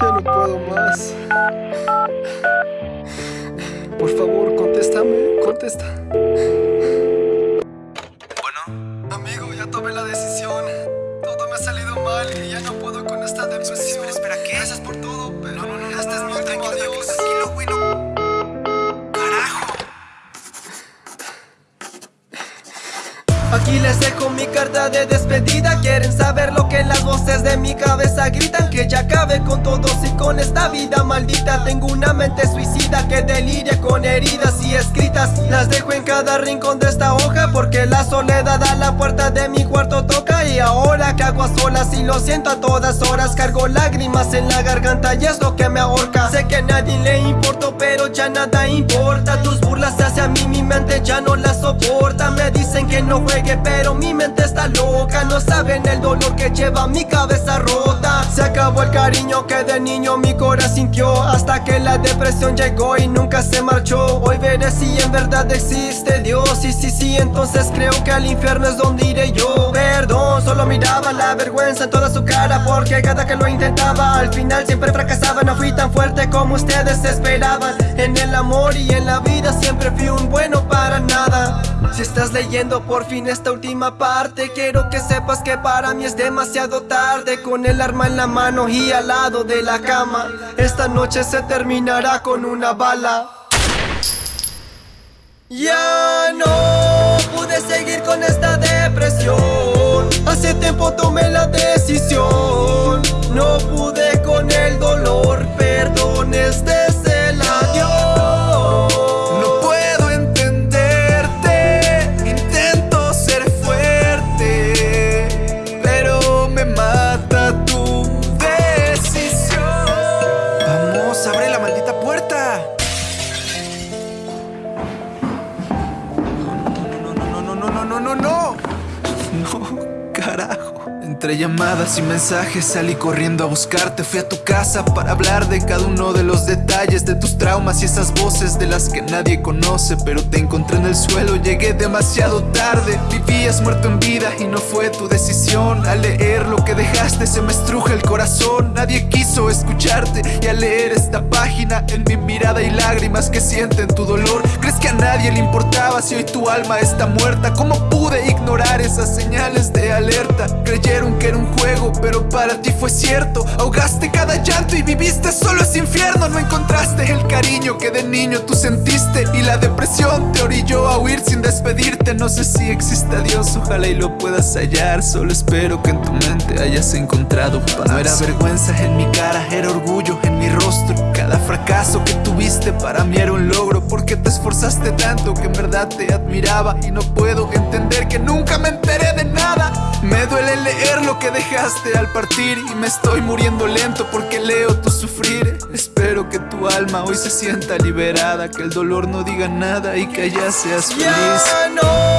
Ya no puedo más. Por favor, contéstame, contesta. Bueno, Amigo, ya tomé la decisión. Todo me ha salido mal y ya no puedo con esta depresión. espera, espera, ¿qué? Gracias por todo, pero no, no, no, este no, es no, mi no, último tranquilo, tranquilo, adiós. tranquilo, güey, no. Carajo. Aquí les dejo mi carta de despedida Quieren saber lo que las voces de mi cabeza vida maldita. Tengo una mente suicida que deliria con heridas y escritas. Las dejo en cada rincón de esta hoja Porque la soledad a la puerta de mi cuarto toca. Y ahora que hago a solas y lo siento a todas horas Cargo lágrimas en la garganta y es lo que me ahorca. Sé que nadie le importo pero ya nada importa. Tus burlas hacia mí mi mente ya no la soporta. Me dicen que no juegue pero mi mente está loca. No saben el dolor que lleva mi cabeza rota. Se acabó el cariño que de niño mi corazón sintió. Hasta que la depresión llegó y nunca se marchó. Hoy veré si en verdad existe Dios. Y sí, sí, entonces creo que al infierno es donde iré yo. Perdón, solo miraba la vergüenza en toda su cara. Porque cada que lo intentaba al final siempre fracasaba. No fui tan fuerte como ustedes esperaban En el amor y en la vida siempre fui un bueno para nada. Si estás leyendo por fin esta última parte Quiero que sepas que para mí es demasiado tarde. Con el arma en la mano y al lado de la cama Esta noche se terminará con una bala. Ya no pude seguir con esta depresión. Hace tiempo tomé la decisión Entre llamadas y mensajes salí corriendo a buscarte. Fui a tu casa para hablar de cada uno de los detalles De tus traumas y esas voces de las que nadie conoce. Pero te encontré en el suelo, llegué demasiado tarde. Vivías muerto en vida y no fue tu decisión. Al leer lo que dejaste se me estruja el corazón. Nadie quiso escucharte y al leer esta página En mi mirada hay lágrimas que sienten tu dolor. ¿Crees que a nadie le importaba si hoy tu alma está muerta? ¿Cómo pude ignorar esas señales de alerta? Creyeron que era un juego, pero para ti fue cierto Ahogaste cada llanto y viviste solo ese infierno No encontraste el cariño que de niño tú sentiste Y la depresión te orilló a huir sin despedirte. No sé si existe Dios, ojalá y lo puedas hallar. Solo espero que en tu mente hayas encontrado paz. No era vergüenza en mi cara, era orgullo en mi rostro Cada fracaso que tuviste. Para mí era un logro Porque te esforzaste tanto que en verdad te admiraba. Y no puedo entender que nunca me enteré de nada. Me duele leer lo que dejaste al partir Y me estoy muriendo lento porque leo tu sufrir Que tu alma hoy se sienta liberada Que el dolor no diga nada y que allá seas feliz. Ya no